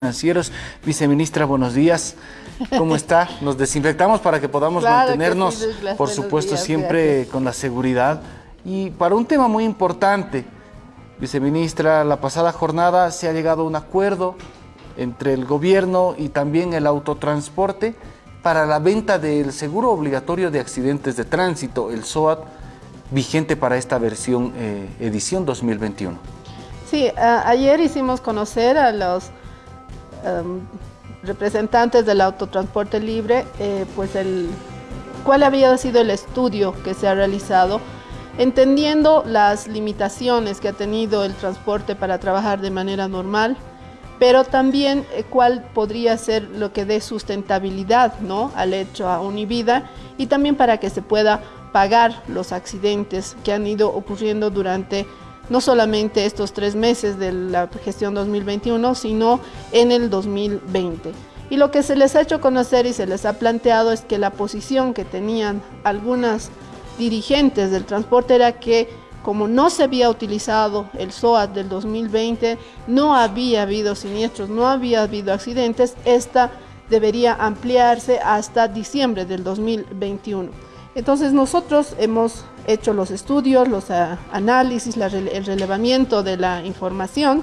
Financieros. Viceministra, buenos días. ¿Cómo está? Nos desinfectamos para que podamos mantenernos, por supuesto, siempre con la seguridad. Y para un tema muy importante, Viceministra, la pasada jornada se ha llegado a un acuerdo entre el gobierno y también el autotransporte para la venta del seguro obligatorio de accidentes de tránsito, el SOAT, vigente para esta versión eh, edición 2021. Sí, ayer hicimos conocer a los Em, representantes del autotransporte libre, eh, pues el, cuál había sido el estudio que se ha realizado, entendiendo las limitaciones que ha tenido el transporte para trabajar de manera normal, pero también eh, cuál podría ser lo que dé sustentabilidad ¿no? al hecho a Univida y también para que se pueda pagar los accidentes que han ido ocurriendo durante no solamente estos tres meses de la gestión 2021, sino en el 2020. Y lo que se les ha hecho conocer y se les ha planteado es que la posición que tenían algunas dirigentes del transporte era que como no se había utilizado el SOAT del 2020, no había habido siniestros, no había habido accidentes, esta debería ampliarse hasta diciembre del 2021. Entonces nosotros hemos hecho los estudios, los ah, análisis, el relevamiento de la información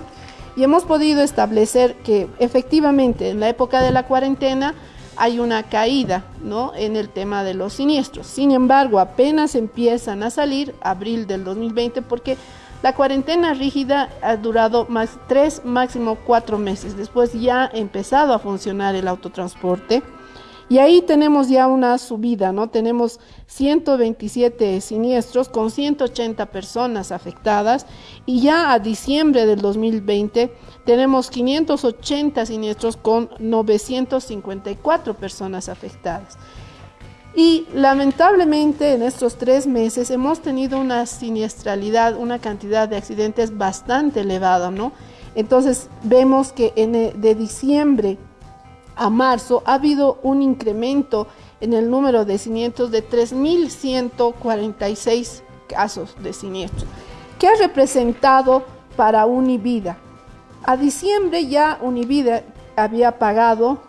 y hemos podido establecer que efectivamente en la época de la cuarentena hay una caída ¿no? en el tema de los siniestros. Sin embargo, apenas empiezan a salir abril del 2020 porque la cuarentena rígida ha durado más tres, máximo cuatro meses. Después ya ha empezado a funcionar el autotransporte. Y ahí tenemos ya una subida, ¿no? Tenemos 127 siniestros con 180 personas afectadas y ya a diciembre del 2020 tenemos 580 siniestros con 954 personas afectadas. Y lamentablemente en estos tres meses hemos tenido una siniestralidad, una cantidad de accidentes bastante elevada, ¿no? Entonces vemos que de diciembre a marzo ha habido un incremento en el número de siniestros de 3.146 casos de siniestros, que ha representado para Univida. A diciembre ya Univida había pagado,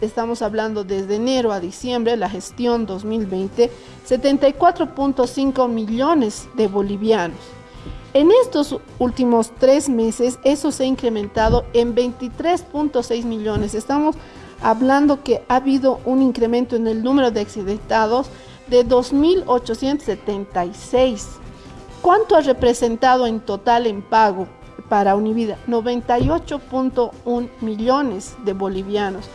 estamos hablando desde enero a diciembre, la gestión 2020, 74.5 millones de bolivianos. En estos últimos tres meses eso se ha incrementado en 23.6 millones. Estamos hablando que ha habido un incremento en el número de accidentados de 2.876. ¿Cuánto ha representado en total en pago para Univida? 98.1 millones de bolivianos.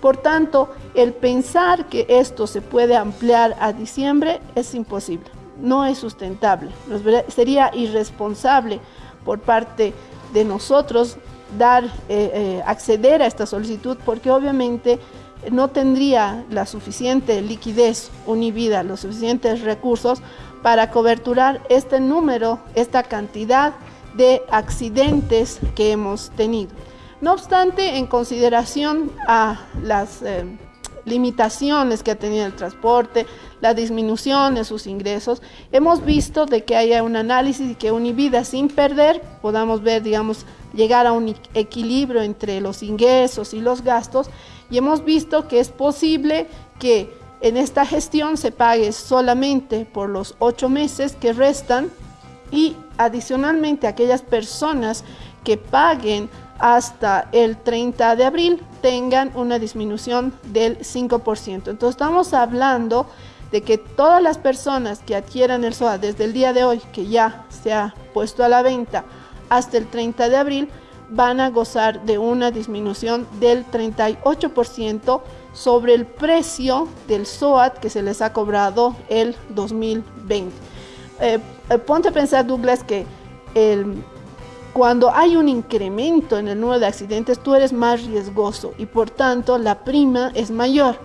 Por tanto, el pensar que esto se puede ampliar a diciembre es imposible, no es sustentable. sería irresponsable por parte de nosotros dar, eh, eh, acceder a esta solicitud porque obviamente no tendría la suficiente liquidez univida, los suficientes recursos para coberturar este número, esta cantidad de accidentes que hemos tenido. No obstante, en consideración a las eh, limitaciones que ha tenido el transporte, la disminución de sus ingresos, hemos visto de que haya un análisis y que Univida sin perder podamos ver, digamos, llegar a un equilibrio entre los ingresos y los gastos y hemos visto que es posible que en esta gestión se pague solamente por los ocho meses que restan y adicionalmente aquellas personas que paguen hasta el 30 de abril tengan una disminución del 5%. Entonces estamos hablando de que todas las personas que adquieran el SOA desde el día de hoy, que ya se ha puesto a la venta, hasta el 30 de abril, van a gozar de una disminución del 38% sobre el precio del SOAT que se les ha cobrado el 2020. Eh, eh, ponte a pensar, Douglas, que cuando hay un incremento en el número de accidentes, tú eres más riesgoso y por tanto la prima es mayor.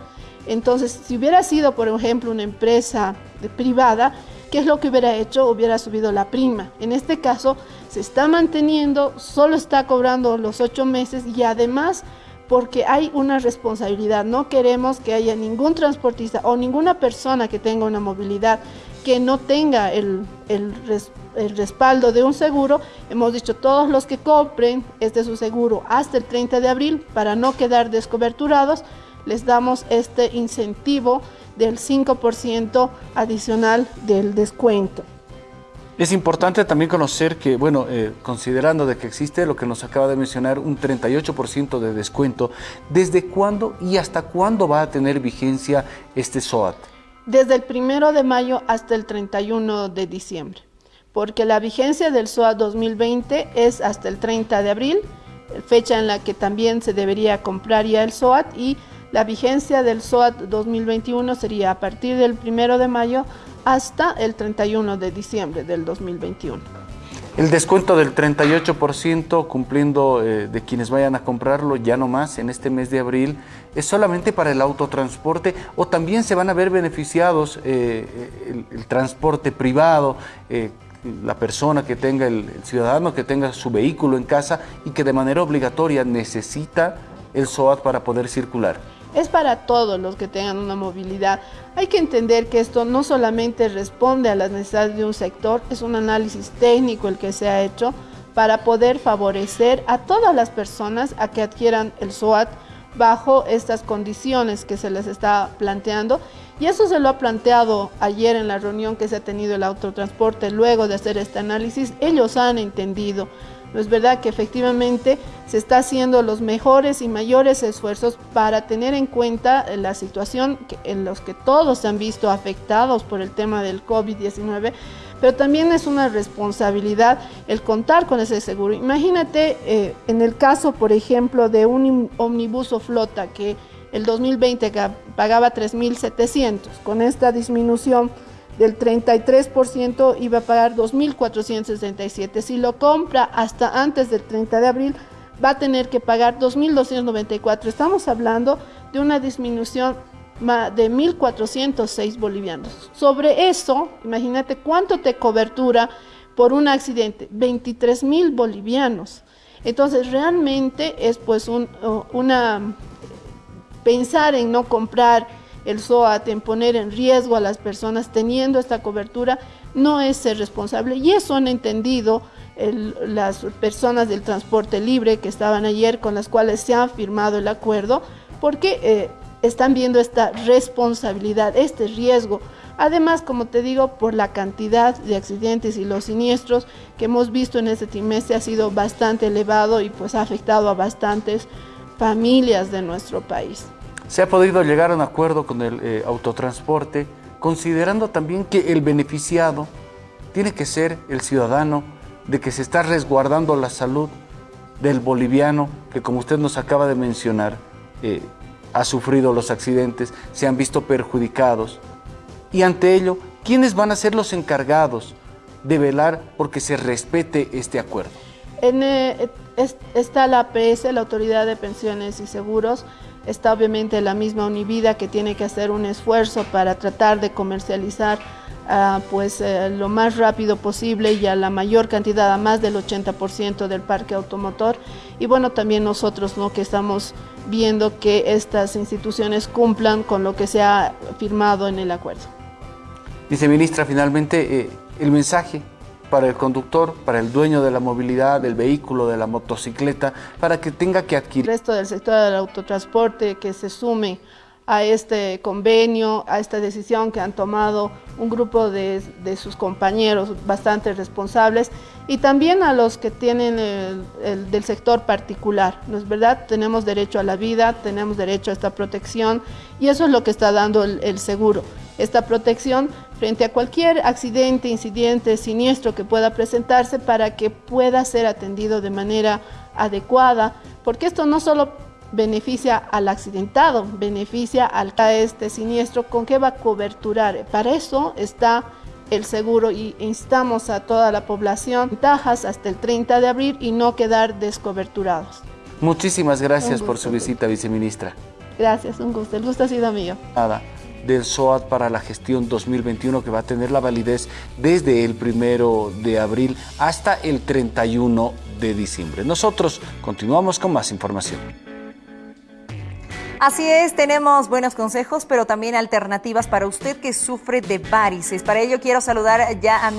Entonces, si hubiera sido, por ejemplo, una empresa privada, ¿qué es lo que hubiera hecho? Hubiera subido la prima. En este caso, se está manteniendo, solo está cobrando los ocho meses y además porque hay una responsabilidad. No queremos que haya ningún transportista o ninguna persona que tenga una movilidad que no tenga el, el, respaldo de un seguro. Hemos dicho todos los que compren este su seguro hasta el 30 de abril para no quedar descoberturados, les damos este incentivo del 5% adicional del descuento. Es importante también conocer que, bueno, eh, considerando de que existe lo que nos acaba de mencionar, un 38% de descuento, ¿desde cuándo y hasta cuándo va a tener vigencia este SOAT? Desde el primero de mayo hasta el 31 de diciembre, porque la vigencia del SOAT 2020 es hasta el 30 de abril, fecha en la que también se debería comprar ya el SOAT y la vigencia del SOAT 2021 sería a partir del primero de mayo hasta el 31 de diciembre del 2021. El descuento del 38% cumpliendo eh, de quienes vayan a comprarlo ya no más en este mes de abril, ¿es solamente para el autotransporte o también se van a ver beneficiados eh, el, transporte privado, eh, la persona que tenga, el ciudadano que tenga su vehículo en casa y que de manera obligatoria necesita el SOAT para poder circular? Es para todos los que tengan una movilidad. Hay que entender que esto no solamente responde a las necesidades de un sector, es un análisis técnico el que se ha hecho para poder favorecer a todas las personas a que adquieran el SOAT bajo estas condiciones que se les está planteando. Y eso se lo ha planteado ayer en la reunión que se ha tenido el autotransporte luego de hacer este análisis. Ellos han entendido no es verdad que efectivamente se está haciendo los mejores y mayores esfuerzos para tener en cuenta la situación en los que todos se han visto afectados por el tema del COVID-19, pero también es una responsabilidad el contar con ese seguro. Imagínate eh, en el caso, por ejemplo, de un omnibus o flota que el 2020 pagaba 3.700, con esta disminución del 33% iba a pagar 2.467. Si lo compra hasta antes del 30 de abril, va a tener que pagar 2.294. Estamos hablando de una disminución de 1.406 bolivianos. Sobre eso, imagínate cuánto te cobertura por un accidente, 23.000 bolivianos. Entonces, realmente es pues un, una pensar en no comprar el SOAT en poner en riesgo a las personas teniendo esta cobertura no es ser responsable y eso han entendido las personas del transporte libre que estaban ayer con las cuales se ha firmado el acuerdo porque eh, están viendo esta responsabilidad, este riesgo. Además, como te digo, por la cantidad de accidentes y los siniestros que hemos visto en este trimestre ha sido bastante elevado y pues ha afectado a bastantes familias de nuestro país. Se ha podido llegar a un acuerdo con el eh, autotransporte, considerando también que el beneficiado tiene que ser el ciudadano, de que se está resguardando la salud del boliviano, que como usted nos acaba de mencionar, eh, ha sufrido los accidentes, se han visto perjudicados. Y ante ello, ¿quiénes van a ser los encargados de velar porque se respete este acuerdo? Eh, está la APS, la Autoridad de Pensiones y Seguros, Está obviamente la misma Univida que tiene que hacer un esfuerzo para tratar de comercializar ah, pues eh, lo más rápido posible y a la mayor cantidad, a más del 80% del parque automotor. Y bueno, también nosotros ¿no? que estamos viendo que estas instituciones cumplan con lo que se ha firmado en el acuerdo. Viceministra, finalmente eh, el mensaje para el conductor, para el dueño de la movilidad, del vehículo, de la motocicleta, para que tenga que adquirir. El resto del sector del autotransporte que se sume a este convenio, a esta decisión que han tomado un grupo de, sus compañeros bastante responsables y también a los que tienen el, del sector particular. ¿No es verdad? Tenemos derecho a la vida, tenemos derecho a esta protección y eso es lo que está dando el seguro. Esta protección frente a cualquier accidente, incidente, siniestro que pueda presentarse para que pueda ser atendido de manera adecuada, porque esto no solo beneficia al accidentado, beneficia al a este siniestro, ¿con qué va a coberturar? Para eso está el seguro y instamos a toda la población, ventajas hasta el 30 de abril y no quedar descoberturados. Muchísimas gracias por su visita, viceministra. Gracias, un gusto. El gusto ha sido mío. Nada del SOAT para la gestión 2021 que va a tener la validez desde el primero de abril hasta el 31 de diciembre. Nosotros continuamos con más información. Así es, tenemos buenos consejos, pero también alternativas para usted que sufre de varices. Para ello quiero saludar ya a